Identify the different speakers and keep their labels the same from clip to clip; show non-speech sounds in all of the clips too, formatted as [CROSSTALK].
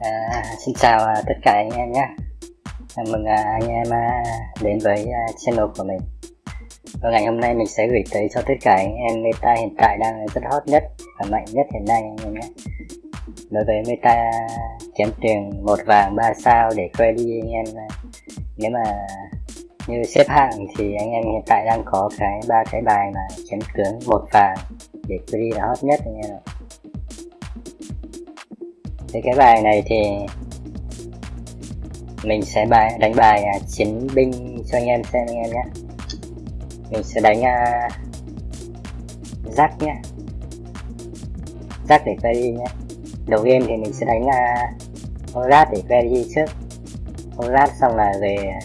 Speaker 1: À, xin chào à, tất cả anh em nhé. Chào Mừng à, anh em à, đến với à, channel của mình. Và ngày hôm nay mình sẽ gửi tới cho tất cả anh em meta hiện tại đang rất hot nhất và mạnh nhất hiện nay anh em nhé. Đối với meta kiếm tiền một vàng ba sao để quay đi anh em à, Nếu mà như xếp hạng thì anh em hiện tại đang có cái ba cái bài mà chém tướng một vàng để quay đi là hot nhất anh em ạ thì cái bài này thì mình sẽ bài đánh bài à, chiến binh cho anh em xem anh em nhé. Mình sẽ đánh à, rác nhé. Rác để query nhé. Đầu game thì mình sẽ đánh à, uh, rác để query trước. Rác xong là về à,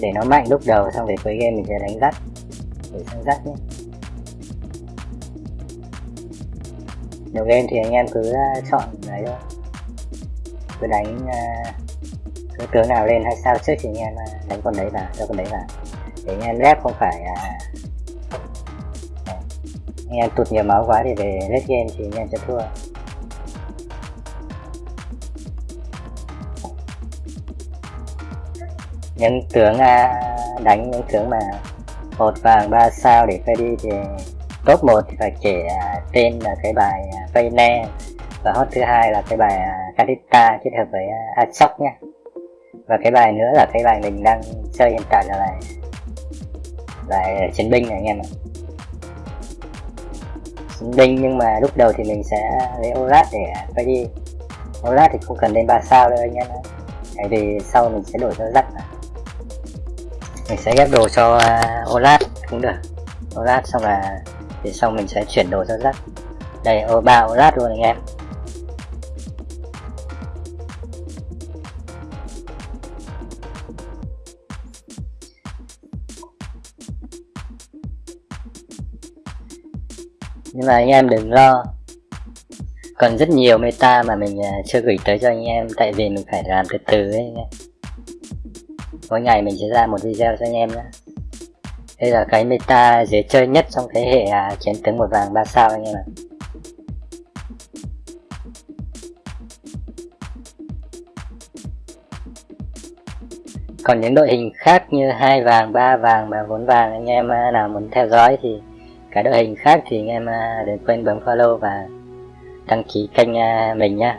Speaker 1: để nó mạnh lúc đầu xong về cuối game mình sẽ đánh rác, để sang rác nhé. Nhiều game thì anh em cứ ờ, chọn đấy thôi. Cứ đánh ờ, cứ tướng nào lên hay sao trước thì anh em ờ, đánh con đấy vào cho con đấy vào. Để anh em lép không phải anh em tụt nhiều máu quá thì về lết game thì anh em sẽ thua. Những tướng đánh những tướng mà một vàng ba sao để phải đi thì top 1 thì phải kể tên là cái bài Feyne và hot thứ hai là cái bài à, uh, Kadita kết hợp với à, Ashok nhé và cái bài nữa là cái bài mình đang chơi hiện tại là bài bài chiến binh này anh em ạ. Chiến binh nhưng mà lúc đầu thì mình sẽ lấy Orat để à, quay đi. Orat thì không cần lên ba sao đâu anh em ạ. Tại vì sau mình sẽ đổi cho rắc mình sẽ ghép đồ cho uh, Olat cũng được. Olat xong là thì sau mình sẽ chuyển đồ cho rắc đây ô ba lát luôn anh em. Nhưng mà anh em đừng lo. Còn rất nhiều meta mà mình à, chưa gửi tới cho anh em tại vì mình phải làm từ từ ấy anh em. Mỗi ngày mình sẽ ra một video cho anh em nhé đây là cái meta dễ chơi nhất trong thế hệ à, chiến tướng một vàng ba sao anh em ạ. Còn những đội hình khác như hai vàng, ba vàng và bốn vàng, anh em à, nào muốn theo dõi thì cả đội hình khác thì anh em à, đừng quên bấm follow và đăng ký kênh à, mình nhé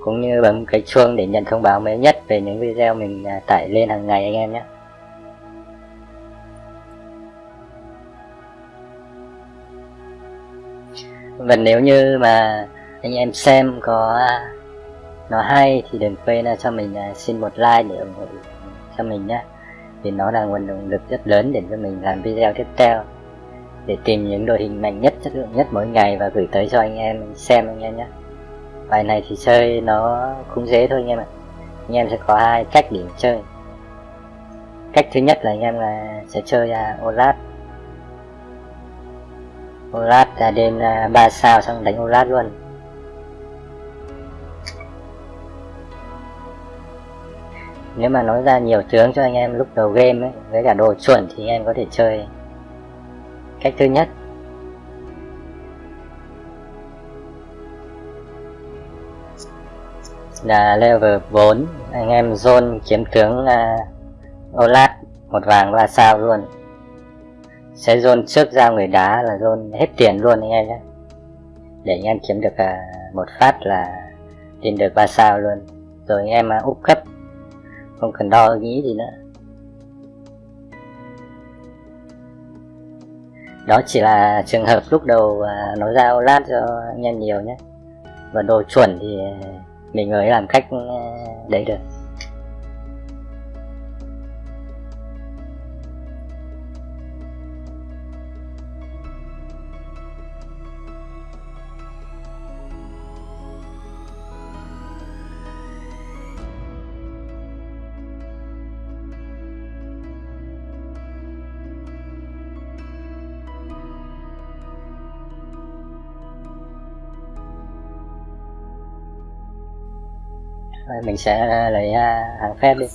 Speaker 1: cũng như bấm cái chuông để nhận thông báo mới nhất về những video mình tải lên hàng ngày anh em nhé và nếu như mà anh em xem có nó hay thì đừng quên à, cho mình à, xin một like để ủng hộ cho mình nhé. Vì nó là nguồn động lực rất lớn để cho mình làm video tiếp theo. Để tìm những đội hình mạnh nhất chất lượng nhất mỗi ngày và gửi tới cho anh em xem anh em nhé. Bài này thì chơi nó cũng dễ thôi anh em ạ. Anh em sẽ có hai cách để chơi. Cách thứ nhất là anh em là sẽ chơi uh, Olaf Olat là đêm à, uh, 3 sao xong đánh Olaf luôn. Nếu mà nói ra nhiều tướng cho anh em lúc đầu game ấy với cả đồ chuẩn thì anh em có thể chơi. Cách thứ nhất. Là level 4 anh em zone kiếm tướng à, uh, Olaf một vàng ba sao luôn. Sẽ zone trước ra người đá là zone hết tiền luôn anh em nhé. Để anh em kiếm được uh, một phát là tìm được ba sao luôn. Rồi anh em à, uh, úp cấp không cần đo nghĩ gì nữa. Đó chỉ là trường hợp lúc đầu à, nó nói ra cho anh em nhiều nhé. Và đồ chuẩn thì mình mới làm cách à, đấy được. Rồi mình sẽ à, lấy à, hàng phép đi.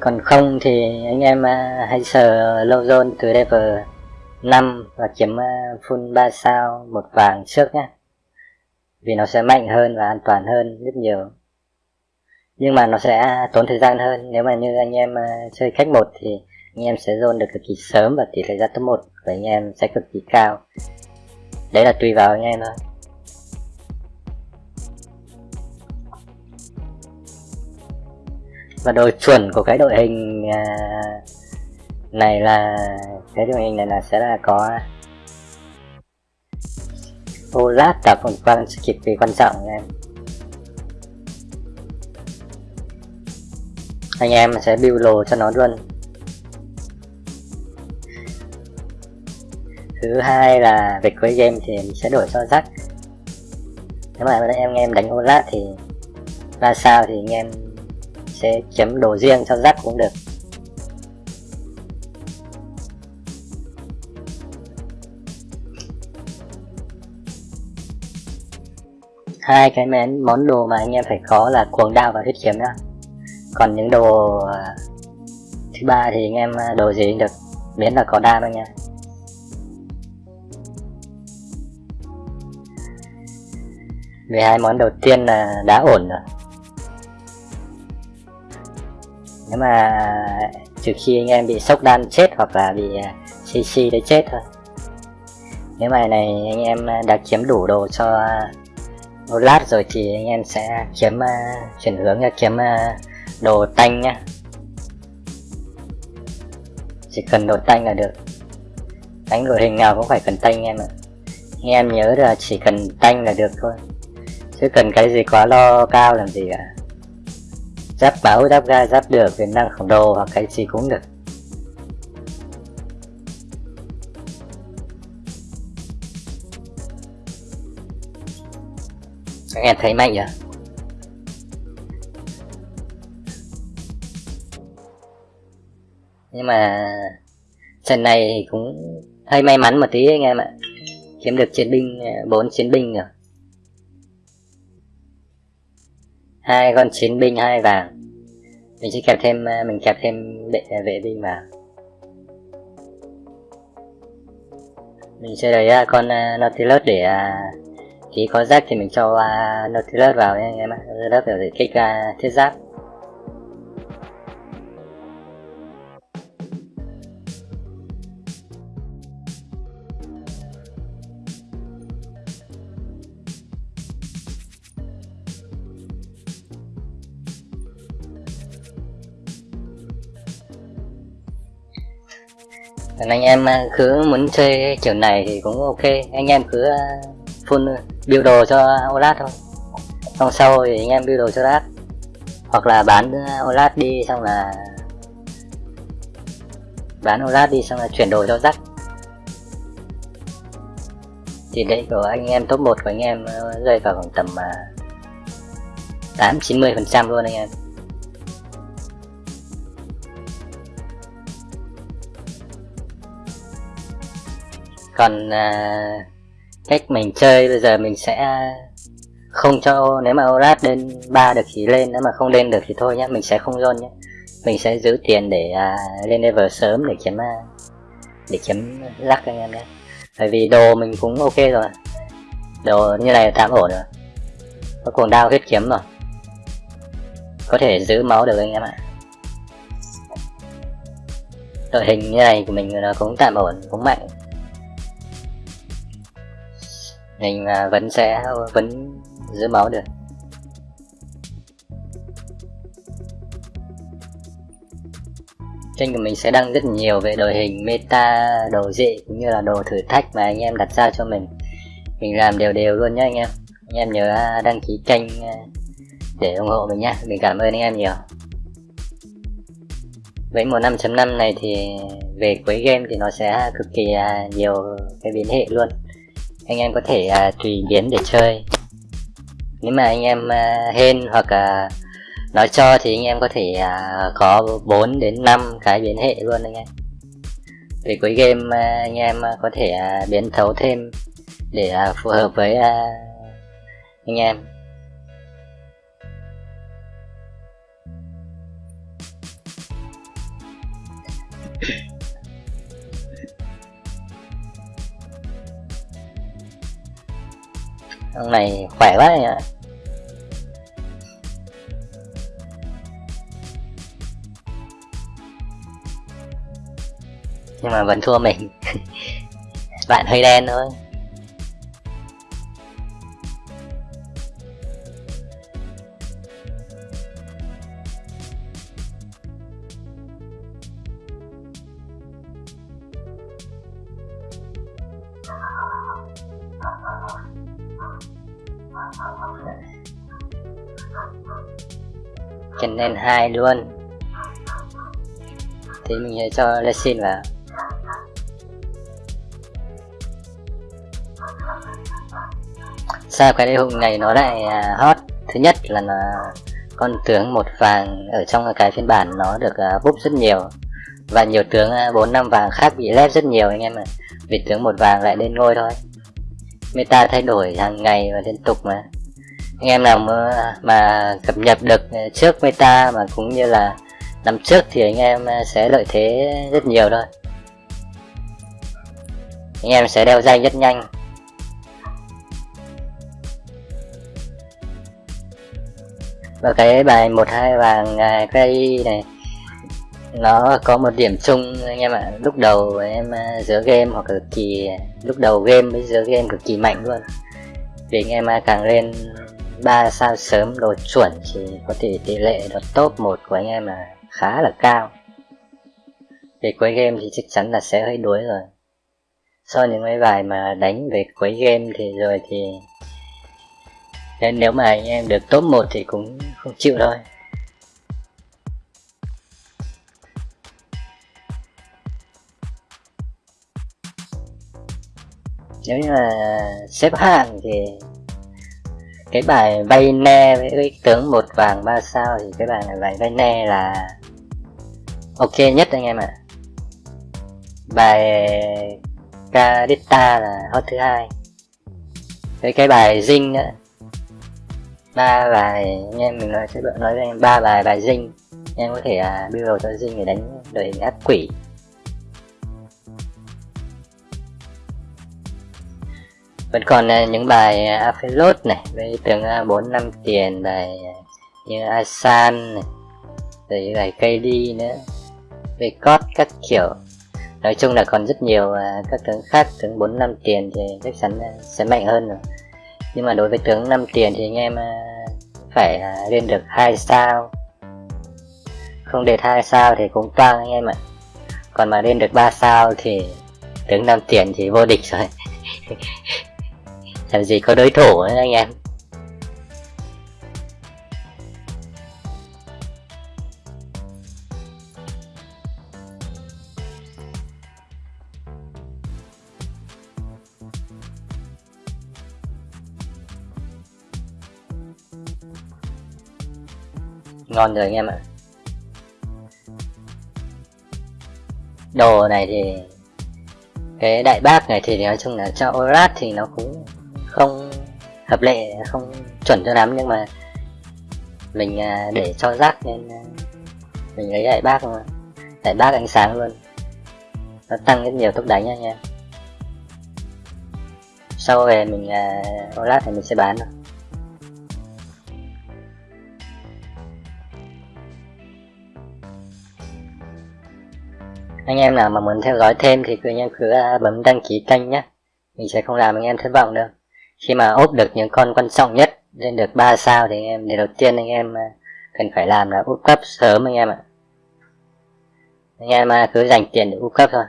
Speaker 1: Còn không thì anh em uh, hãy sờ lâu zone từ level 5 và kiếm uh, full 3 sao một vàng trước nhé vì nó sẽ mạnh hơn và an toàn hơn rất nhiều. Nhưng mà nó sẽ tốn thời gian hơn. Nếu mà như anh em uh, chơi khách một thì anh em sẽ zone được cực kỳ sớm và tỷ lệ ra top 1 của anh em sẽ cực kỳ cao. Đấy là tùy vào anh em thôi. Và đội chuẩn của cái đội hình à, này là, cái đội hình này là sẽ là có Olaf và phần quang cực kỳ quan trọng anh em. Anh em sẽ build lồ cho nó luôn. thứ hai là về cuối game thì mình sẽ đổi cho rắc nếu mà em nghe em đánh ô lát thì ra sao thì anh em sẽ chấm đồ riêng cho rắc cũng được. Hai cái mén món đồ mà anh em phải có là cuồng đao và huyết kiếm nữa còn những đồ à, thứ ba thì anh em à, đồ gì cũng được. Miễn là có đam thôi nha. 12 món đầu tiên là đã ổn rồi. Nếu mà trừ khi anh em bị sốc đan chết hoặc là bị à, cc đấy chết thôi. Nếu mà này anh em đã kiếm đủ đồ cho một lát rồi thì anh em sẽ kiếm à, chuyển hướng là kiếm à, đồ tanh nhá. Chỉ cần đồ tanh là được. Đánh đội hình nào cũng phải cần tanh em ạ. Anh em nhớ là chỉ cần tanh là được thôi chứ cần cái gì quá lo cao làm gì cả. Giáp báo giáp ga, giáp được thì năng khổng đồ hoặc cái gì cũng được. Các em thấy mạnh à? nhưng mà trận này thì cũng hơi may mắn một tí anh em ạ. Kiếm được chiến binh à, bốn chiến binh rồi. Hai con chiến binh, hai vàng. Mình sẽ kẹp thêm à, mình kẹp thêm đệ à, vệ binh vào. Mình sẽ lấy à, con Nautilus để khi có rác thì mình cho Nautilus vào nha anh em ạ. Nautilus để kích thiết giáp. Còn anh em à, cứ muốn chơi kiểu này thì cũng ok. Anh em cứ à, full à, build đồ cho olad thôi. Xong sau thì anh em build đồ cho Olat. Hoặc là bán olad đi, xong là bán olad đi, xong là chuyển đồ cho Jack. Thì đấy của anh em top 1 của anh em rơi vào khoảng tầm 8 90 phần trăm luôn anh em. Còn à, cách mình chơi bây giờ mình sẽ không cho nếu mà Orat lên ba được thì lên nếu mà không lên được thì thôi nhé mình sẽ không zone nhé mình sẽ giữ tiền để à, lên level sớm để kiếm à, để kiếm lắc anh em nhé bởi vì đồ mình cũng ok rồi. Đồ như này tạm ổn rồi. Có cuồng đao huyết kiếm rồi. Có thể giữ máu được anh em ạ. Đội hình như này của mình nó cũng tạm ổn cũng mạnh mình vẫn sẽ, vẫn giữ máu được. Kênh của mình sẽ đăng rất nhiều về đội hình, meta, đồ dị, cũng như là đồ thử thách mà anh em đặt ra cho mình. Mình làm đều đều luôn nhé anh em. Anh em nhớ à, đăng ký kênh à, để ủng hộ mình nhé mình cảm ơn anh em nhiều. Với mùa 5.5 này thì về cuối game thì nó sẽ cực kỳ à, nhiều cái biến hệ luôn anh em có thể uh, tùy biến để chơi. Nếu mà anh em uh, hên hoặc uh, nói cho thì anh em có thể uh, có 4 đến 5 cái biến hệ luôn anh em. Về cuối game uh, anh em uh, có thể uh, biến thấu thêm để uh, phù hợp với uh, anh em. Ông này khỏe quá nhỉ nhưng mà vẫn thua mình. [LAUGHS] Bạn hơi đen thôi. Luôn. Thì mình sẽ cho Lesin vào. Sao cái đế hùng này nó lại à, hot? Thứ nhất là nó, con tướng một vàng ở trong cái phiên bản nó được à, búp rất nhiều. Và nhiều tướng à, bốn, năm vàng khác bị lép rất nhiều anh em ạ. Vì tướng một vàng lại lên ngôi thôi. Meta thay đổi hàng ngày và liên tục mà anh em nào mà, mà cập nhật được trước meta mà cũng như là năm trước thì anh em à, sẽ lợi thế rất nhiều thôi. Anh em sẽ đeo danh rất nhanh. Và cái bài một hai vàng à, cây này nó có một điểm chung anh em ạ. Lúc đầu em à, giữa game hoặc cực kỳ lúc đầu game với giữa game cực kỳ mạnh luôn. Vì anh em càng lên ba sao sớm đồ chuẩn thì có thể tỷ lệ đột top một của anh em là khá là cao. Về cuối game thì chắc chắn là sẽ hơi đuối rồi. So những mấy bài mà đánh về cuối game thì rồi thì nên nếu mà anh em được top 1 thì cũng không chịu thôi. Nếu như là xếp hạng thì cái bài vay ne với cái tướng một vàng ba sao thì cái bài này bài vay ne là ok nhất anh em ạ. À. bài Cadita là hot thứ hai. Với cái bài Zing nữa ba bài anh em mình nói sẽ nói với em ba bài bài dinh em có thể à, build cho dinh để đánh đội hình ác quỷ. Vẫn còn à, những bài à, Aphelot này với tướng à, bốn năm tiền bài à, như Asan này rồi bài cây đi nữa về cốt các kiểu. Nói chung là còn rất nhiều các tướng khác tướng bốn năm tiền thì chắc chắn sẽ mạnh hơn rồi. Nhưng mà đối với tướng 5 tiền thì anh em phải lên được hai sao. Không để hai sao thì cũng toang anh em ạ. Còn mà lên được 3 sao thì tướng 5 tiền thì vô địch rồi. [LAUGHS] làm gì có đối thủ ấy anh em. Ngon rồi anh em ạ. Đồ này thì cái đại bác này thì nói chung là cho Orat thì nó cũng hợp lệ không chuẩn cho lắm nhưng mà mình à, để cho rác nên à, mình lấy đại bác mà đại bác ánh sáng luôn. Nó tăng rất nhiều tốc đánh nha anh em. Sau về mình uh, lát thì mình sẽ bán rồi anh em nào mà muốn theo dõi thêm thì cứ anh em cứ bấm đăng ký kênh nhé mình sẽ không làm anh em thất vọng đâu khi mà ốp được những con quan trọng nhất lên được 3 sao thì anh em để đầu tiên anh em à, cần phải làm là úp cấp sớm anh em ạ. Anh em à, cứ dành tiền để úp cấp thôi.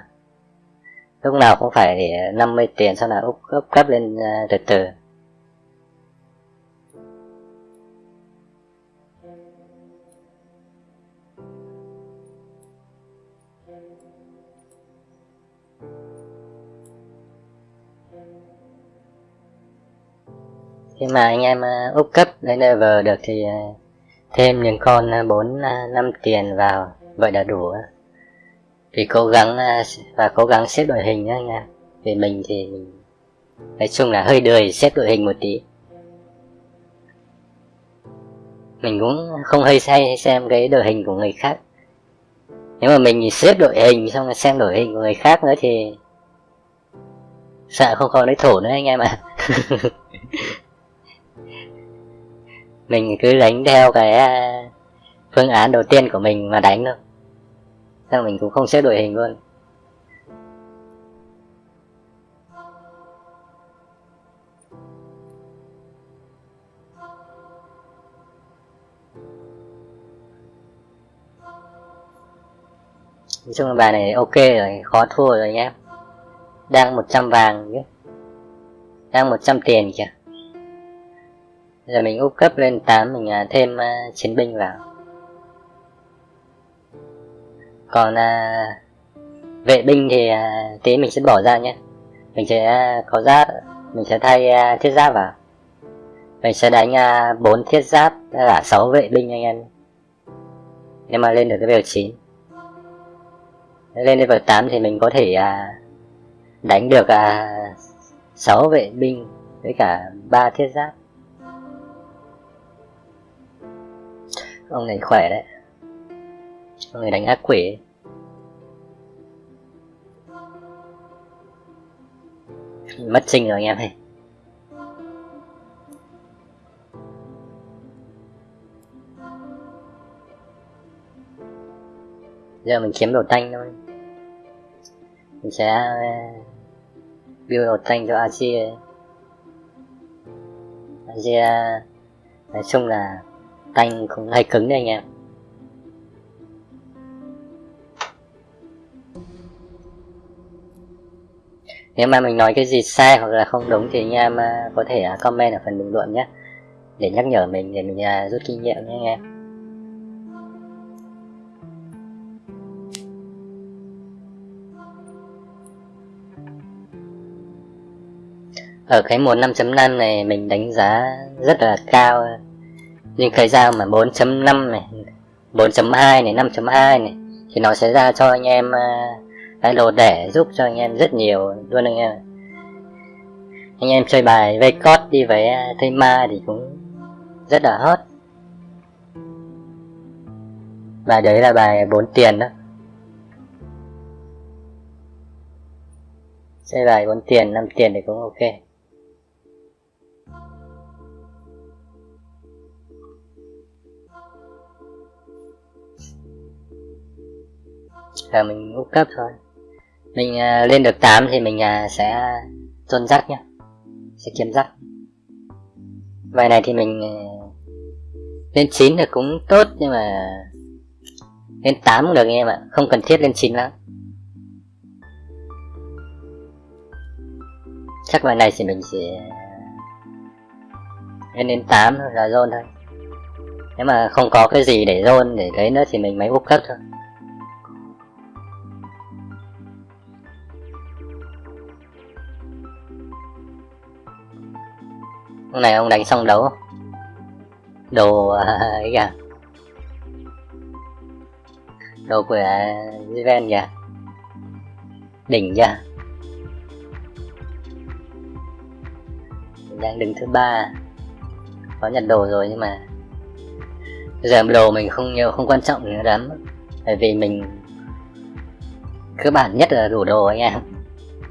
Speaker 1: Lúc nào cũng phải à, để 50 tiền sau là úp, úp cấp lên từ từ. Khi mà anh em ờ, úp cấp lên level được thì ờ, thêm những con ờ, 4 năm 5 tiền vào, vậy là đủ thì cố gắng và cố gắng xếp đội hình nhá anh em. Vì mình thì mình, nói chung là hơi đời xếp đội hình một tí. Mình cũng không hơi say xem cái đội hình của người khác. Nếu mà mình xếp đội hình xong rồi xem đội hình của người khác nữa thì sợ không có lấy thổ nữa anh em ạ. [LAUGHS] mình cứ đánh theo cái à, phương án đầu tiên của mình mà đánh thôi. Sao mình cũng không xếp đội hình luôn. Nói chung là bài này ok rồi, khó thua rồi nhé. Đang 100 vàng chứ. Đang 100 tiền kìa giờ mình úp cấp lên 8 mình à, thêm uh, chiến binh vào. Còn uh, vệ binh thì uh, tí mình sẽ bỏ ra nhé. Mình sẽ uh, có giáp mình sẽ thay uh, thiết giáp vào. Mình sẽ đánh uh, 4 thiết giáp là 6 vệ binh anh em. Nếu mà lên được cái level 9 lên level 8 thì mình có thể à, đánh được à, 6 vệ binh với cả 3 thiết giáp. Ông này khỏe đấy. Ông này đánh ác quỷ mất sinh rồi anh em ơi. Giờ mình kiếm đồ tanh thôi. Mình sẽ ờ, build đồ thanh cho Asia. Asia, nói chung là tanh cũng hơi cứng đấy anh em nếu mà mình nói cái gì sai hoặc là không đúng thì anh em à, có thể à, comment ở phần bình luận nhé. Để nhắc nhở mình để mình à, rút kinh nghiệm nhé anh em. Ở cái mùa 5.5 này mình đánh giá rất là cao nhưng cái dao mà 4.5 này 4.2 này 5.2 này, thì nó sẽ ra cho anh em à, cái đồ để giúp cho anh em rất nhiều luôn anh em. Anh em chơi bài vây cót đi với à, thây ma thì cũng rất là hot. Bài đấy là bài 4 tiền đó. Chơi bài 4 tiền 5 tiền thì cũng ok. Giờ mình úp cấp thôi. Mình uh, lên được 8 thì mình uh, sẽ chôn rắc nhá. Sẽ kiếm rắc. Bài này thì mình uh, lên 9 thì cũng tốt nhưng mà lên 8 cũng được anh em ạ không cần thiết lên 9 lắm. Chắc bài này thì mình sẽ lên đến 8 là zone thôi. Nếu mà không có cái gì để zone để lấy nữa thì mình mới úp cấp thôi. Hôm này ông đánh xong đấu Đồ à, à, à, ấy kìa. Đồ của Jiven kìa. Đỉnh kìa đang đứng thứ ba. Có nhận đồ rồi nhưng mà giờ đồ mình không nhiều, không quan trọng nữa lắm. Bởi vì mình cơ bản nhất là đủ đồ anh em.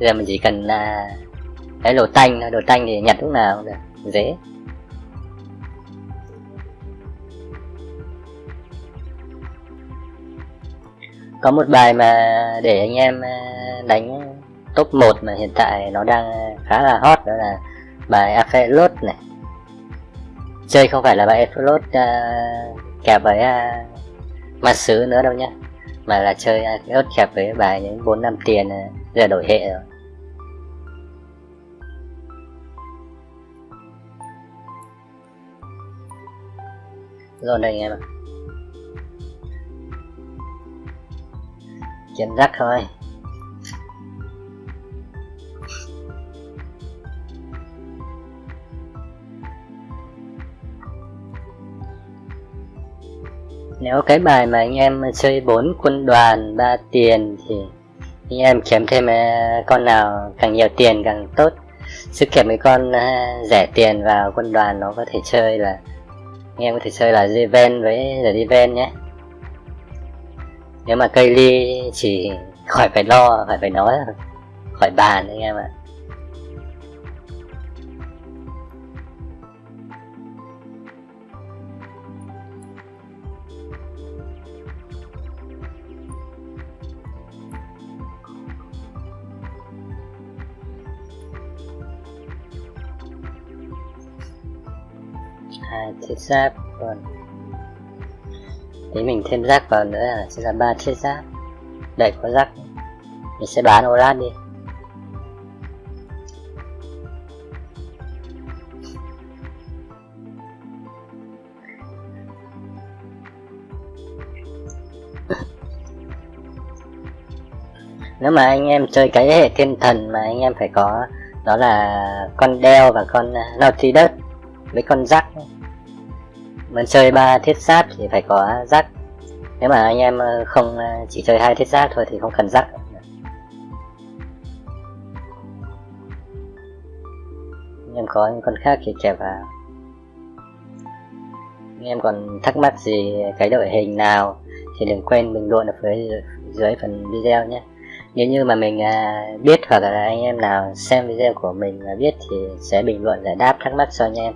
Speaker 1: Giờ mình chỉ cần là cái đồ tanh đồ tanh thì nhặt lúc nào cũng được dễ. Có một bài mà để anh em ờ, đánh top 1 mà hiện tại nó đang khá là hot đó là bài Afelot này. Chơi không phải là bài Afelot uh, kẹp với ờ, uh, mặt sứ nữa đâu nhá mà là chơi Afelot kẹp với bài những bốn năm tiền uh, giờ đổi hệ rồi. Rồi đây anh em ạ. Kiếm rắc thôi. Nếu cái bài mà anh em chơi bốn quân đoàn, ba tiền thì anh em kiếm thêm à, con nào càng nhiều tiền càng tốt. Chứ kèm mấy con à, rẻ tiền vào quân đoàn nó có thể chơi là anh em có thể chơi là Jiven với The Diven nhé nếu mà cây ly chỉ khỏi phải lo phải phải nói, khỏi bàn anh em ạ à. Thiết giáp, còn tí mình thêm rác vào nữa là sẽ là ba chiếc rác đây có rác mình sẽ bán ô lát đi. [LAUGHS] Nếu mà anh em chơi cái hệ thiên thần mà anh em phải có, đó là con đeo và con à, naughty đất với con rắc mình chơi ba thiết giáp thì phải có rắc. Nếu mà anh em ờ, không ờ, chỉ chơi hai thiết giáp thôi thì không cần rắc. Anh em có những con khác thì kẹp vào. Anh em còn thắc mắc gì cái đội hình nào thì đừng quên bình luận ở phía dưới phần video nhé. Nếu như mà mình ờ, biết hoặc là anh em nào xem video của mình mà biết thì sẽ bình luận giải đáp thắc mắc cho anh em.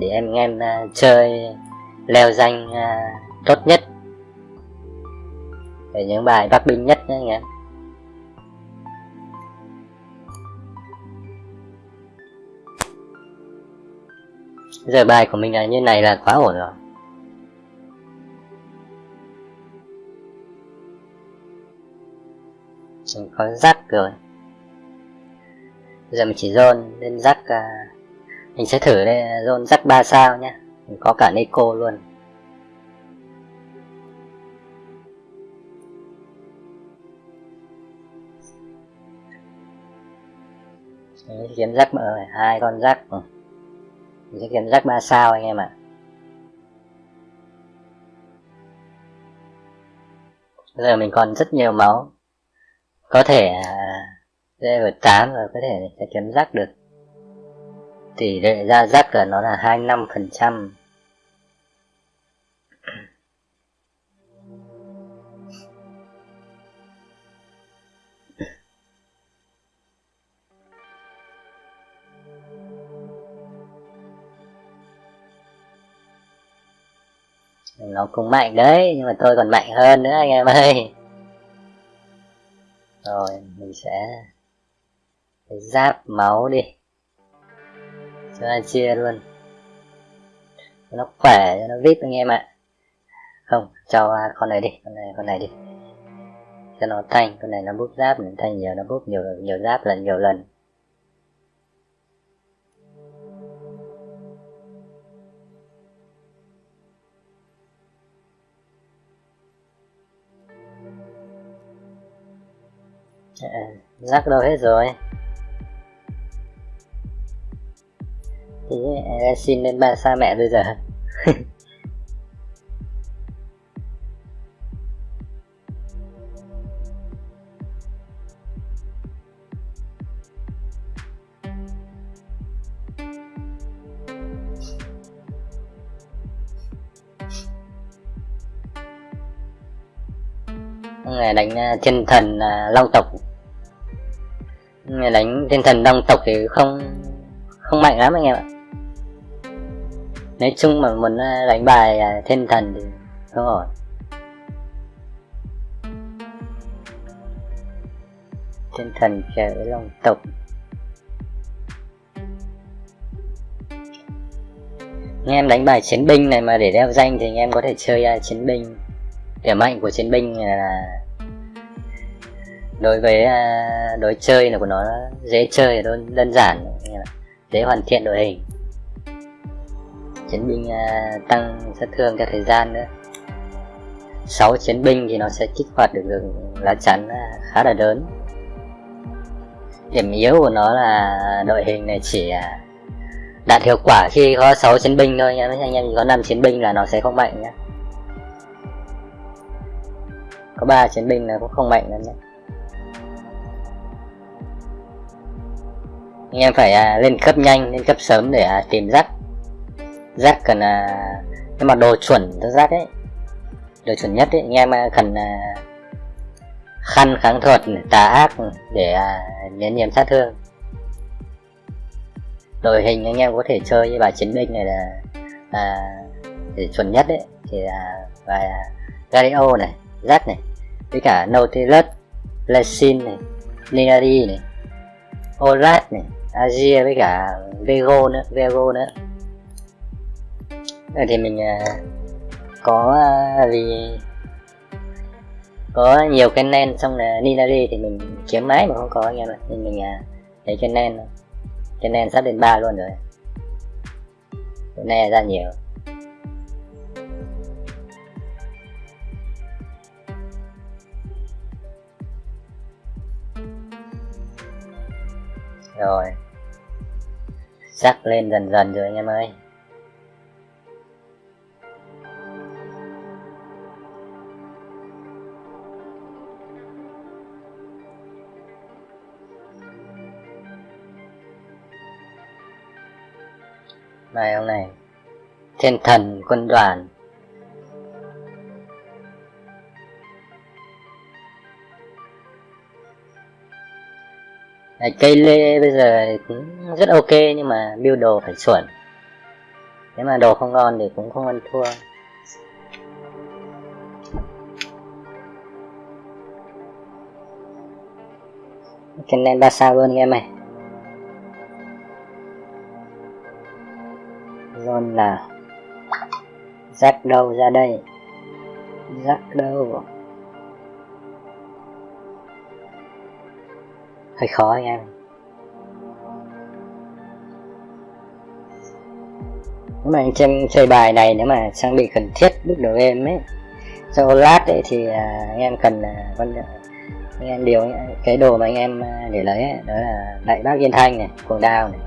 Speaker 1: Để em em chơi leo danh uh, tốt nhất. Để những bài bắc binh nhất nhé anh em giờ bài của mình là như này là quá ổn rồi. Mình có rắc rồi. Giờ mình chỉ dồn lên rắc uh, mình sẽ thử đây dồn rắc 3 sao nhé có cả Nico luôn. Đấy, kiếm rắc mở hai con rắc ừ. mình sẽ kiếm rắc ba sao anh em ạ. À. giờ mình còn rất nhiều máu. Có thể à, level 8 rồi có thể sẽ kiếm rắc được. Tỷ lệ ra rắc là nó là 25 phần trăm. Nó cũng mạnh đấy, nhưng mà tôi còn mạnh hơn nữa anh em ơi. Rồi, mình sẽ giáp máu đi. Cho anh chia luôn. Cho nó khỏe, cho nó vip anh em ạ. Không, cho con này đi, con này con này đi. Cho nó thanh, con này nó bút giáp thanh nhiều, nó bút nhiều nhiều giáp lần, nhiều lần. Dạ, rắc đâu hết rồi. Thì xin lên ba, xa mẹ bây giờ. Ngày đánh à, thiên thần à, long tộc thiên thần đông tộc thì không không mạnh lắm anh em ạ. Nói chung mà muốn à, đánh bài à, thiên thần thì không ổn. Thiên thần chơi với long tộc. Anh em đánh bài chiến binh này mà để đeo danh thì anh em có thể chơi à, chiến binh. Điểm mạnh của chiến binh là đối với uh, đối chơi là của nó dễ chơi đơn đơn giản. Dễ hoàn thiện đội hình. Chiến binh uh, tăng sát thương theo thời gian nữa. 6 chiến binh thì nó sẽ kích hoạt được, được lá chắn uh, khá là lớn. Điểm yếu của nó là đội hình này chỉ đạt hiệu quả khi có 6 chiến binh thôi nhé anh em có 5 chiến binh là nó sẽ không mạnh nhé có ba chiến binh là cũng không mạnh lắm nhé anh em phải à, lên cấp nhanh lên cấp sớm để à, tìm rác. Rác cần à, nhưng mà đồ chuẩn cho rác ấy đồ chuẩn nhất ấy anh em à, cần à, khăn kháng thuật tà ác để à, miễn nhiễm sát thương. Đội hình anh em có thể chơi với bài chiến binh này là à, để chuẩn nhất đấy thì là bài à, Gario này rác này với cả Nautilus Lesin này Ninari này Orat này. Azir với cả Vego nữa Vego nữa. Rồi thì mình à, có à, vì có nhiều cái nen, xong là Ninari thì mình kiếm máy mà không có, anh em ạ. Nên mình à, lấy cái nen cái nen sắp đến ba luôn rồi. Cái này ra nhiều. Rồi sắc lên dần dần rồi anh em ơi. Bài ông này, thiên thần quân đoàn. Đấy, cây lê bây giờ cũng rất ok nhưng mà build đồ phải chuẩn. Nếu mà đồ không ngon thì cũng không ăn thua. Cái nen ba sao luôn em này. Zone là rắc đâu ra đây? Rắc đâu? Hơi khó anh em. Nếu mà anh chơi, chơi bài này nếu mà trang bị cần thiết lúc đầu game ấy cho lát ấy thì à, anh em cần à, con à, anh em điều cái đồ mà anh em à, để lấy ấy, đó là đại bác yên thanh này cuồng đao này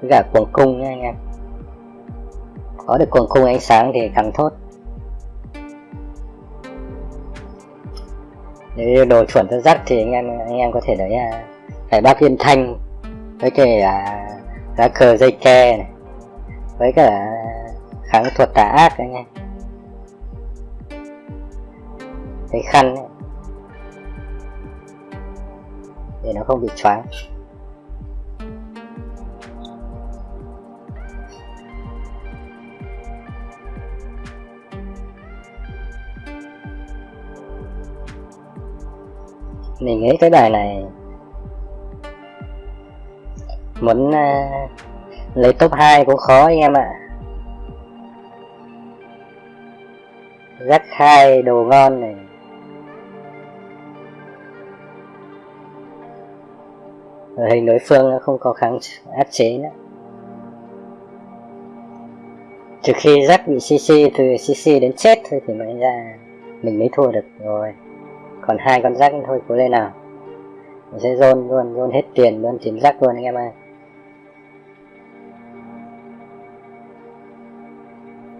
Speaker 1: với cả cuồng cung nha anh em. Có được cuồng cung ánh sáng thì càng tốt. Nếu đồ chuẩn cho rắc thì anh em anh em có thể lấy à, phải bác yên thanh với cái à, lá cờ dây ke này với cả kháng thuật tà ác anh em cái khăn ấy, để nó không bị choáng. Mình nghĩ cái bài này muốn uh, à, lấy top 2 cũng khó anh em ạ. Rắc hai đồ ngon này. Rồi hình đối phương không có kháng áp chế nữa. Trừ khi rắc bị cc từ cc đến chết thôi thì mới ra mình mới thua được rồi. Còn hai con rắc thôi cố lên nào. Mình sẽ dồn luôn dồn hết tiền luôn tiền rắc luôn anh em ơi.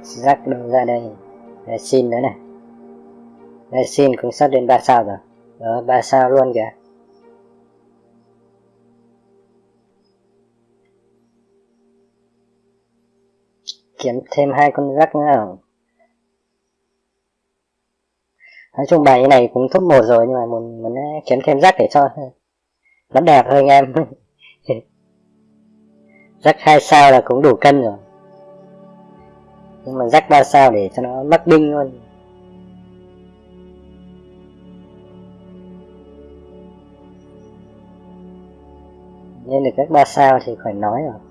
Speaker 1: Rắc đâu ra đây. Đây xin nữa này. Đây xin cũng sắp đến 3 sao rồi. Đó 3 sao luôn kìa. Kiếm thêm hai con rắc nữa không nói chung bài này cũng top một rồi, nhưng mà muốn muốn à, kiếm thêm rắc để cho nó đẹp hơn anh em. [LAUGHS] Rắc hai sao là cũng đủ cân rồi nhưng mà rắc ba sao để cho nó mắc đinh luôn. Nên được các ba sao thì khỏi nói rồi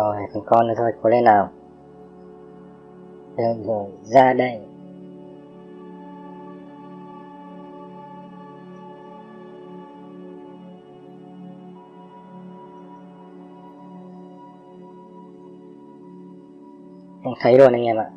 Speaker 1: Rồi, thằng con nữa thôi, cố lên nào? Được rồi, ra đây. Không thấy luôn anh em ạ.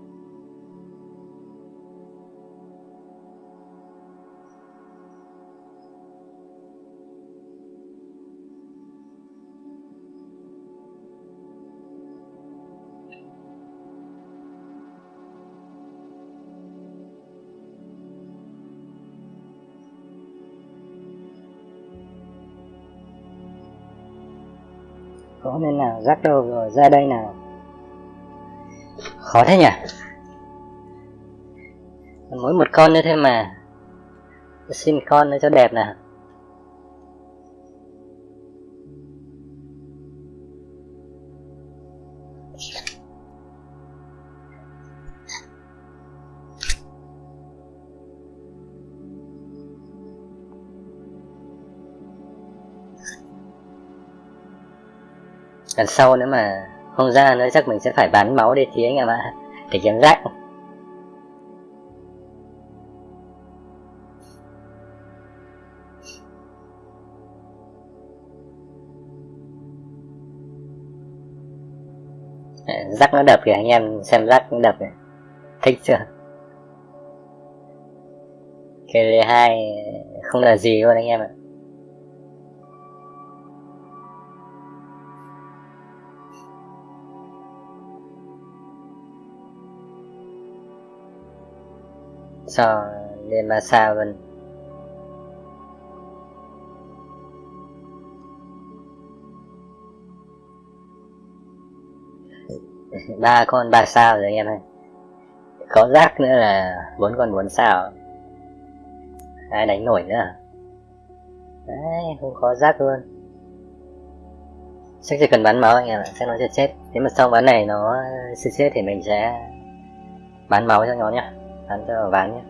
Speaker 1: Nên nào rắc đâu rồi, ra đây nào. Khó thế nhỉ? Mỗi một con nữa thôi mà, xin con nữa cho đẹp nào. Lần sau nữa mà không ra nữa chắc mình sẽ phải bán máu để tí anh em ạ, để kiếm rác. Rắc nó đập kìa, anh em xem rắc nó đập này thích chưa? Cái hai không là gì luôn anh em ạ. Sao lên mà sao mình ba con ba sao rồi anh em ơi. Có rác nữa là bốn con bốn sao. Ai đánh nổi nữa à? đấy, không có rác luôn. Chắc chỉ cần bắn máu anh em ạ, chắc nó sẽ chết. Nếu mà xong bắn này nó sẽ chết thì mình sẽ bán máu cho nó nhá bán cho ván nhé.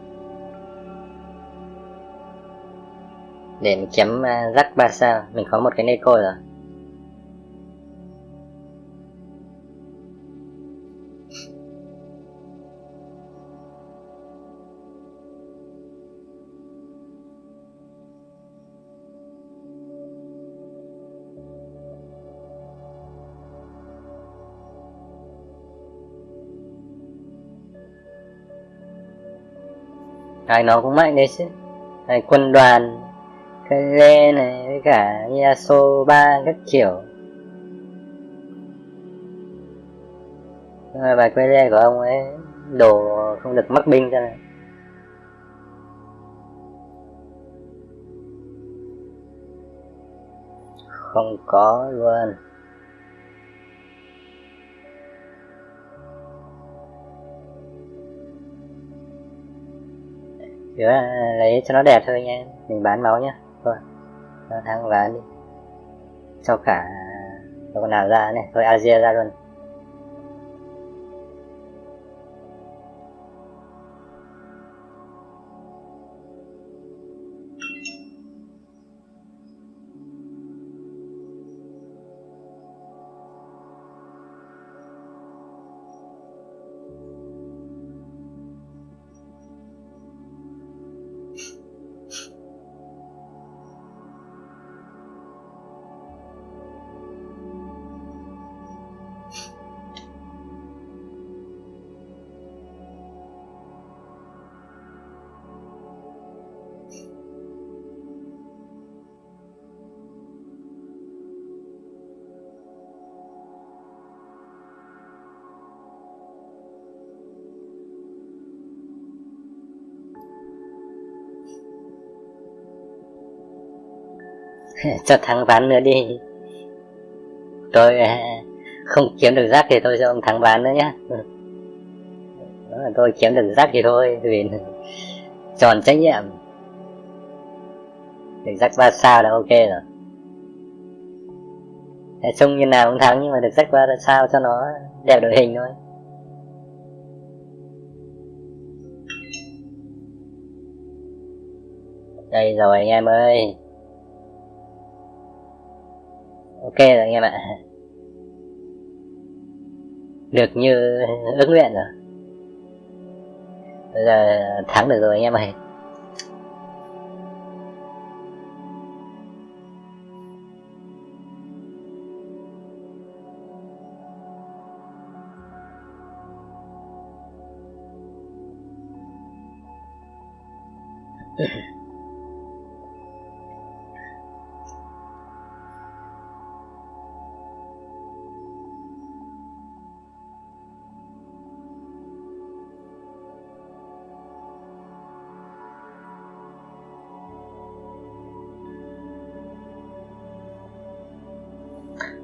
Speaker 1: Để mình kiếm uh, à, rắc ba sao. Mình có một cái neko rồi. Đấy, nó cũng mạnh đấy chứ. Đấy, quân đoàn Kale này với cả Yasoba các kiểu. Và Kale của ông ấy đồ không được mắc binh cho này không có luôn. Chứ lấy cho nó đẹp thôi nha. Mình bán máu nhá. Thôi. Thằng bán đi. Cho cả con nào ra này. Thôi Asia ra luôn. [LAUGHS] cho thắng bán nữa đi. Tôi à, không kiếm được rác thì tôi cho ông thắng bán nữa nhé tôi kiếm được rác thì thôi, vì [LAUGHS] tròn trách nhiệm. Được rác ba sao là ok rồi. Trông như nào cũng thắng, nhưng mà được rác ba sao cho nó đẹp đội hình thôi. Đây rồi, anh em ơi. Ok rồi anh em ạ được như ước nguyện rồi. Bây giờ thắng được rồi anh em ơi.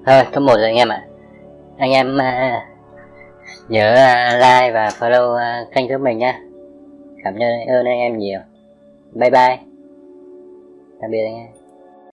Speaker 1: Ờ, thôi top một rồi anh em ạ. Anh em à, nhớ à, like và follow à, kênh giúp mình nhá. Cảm ơn anh em nhiều. Bye bye. Tạm biệt anh em.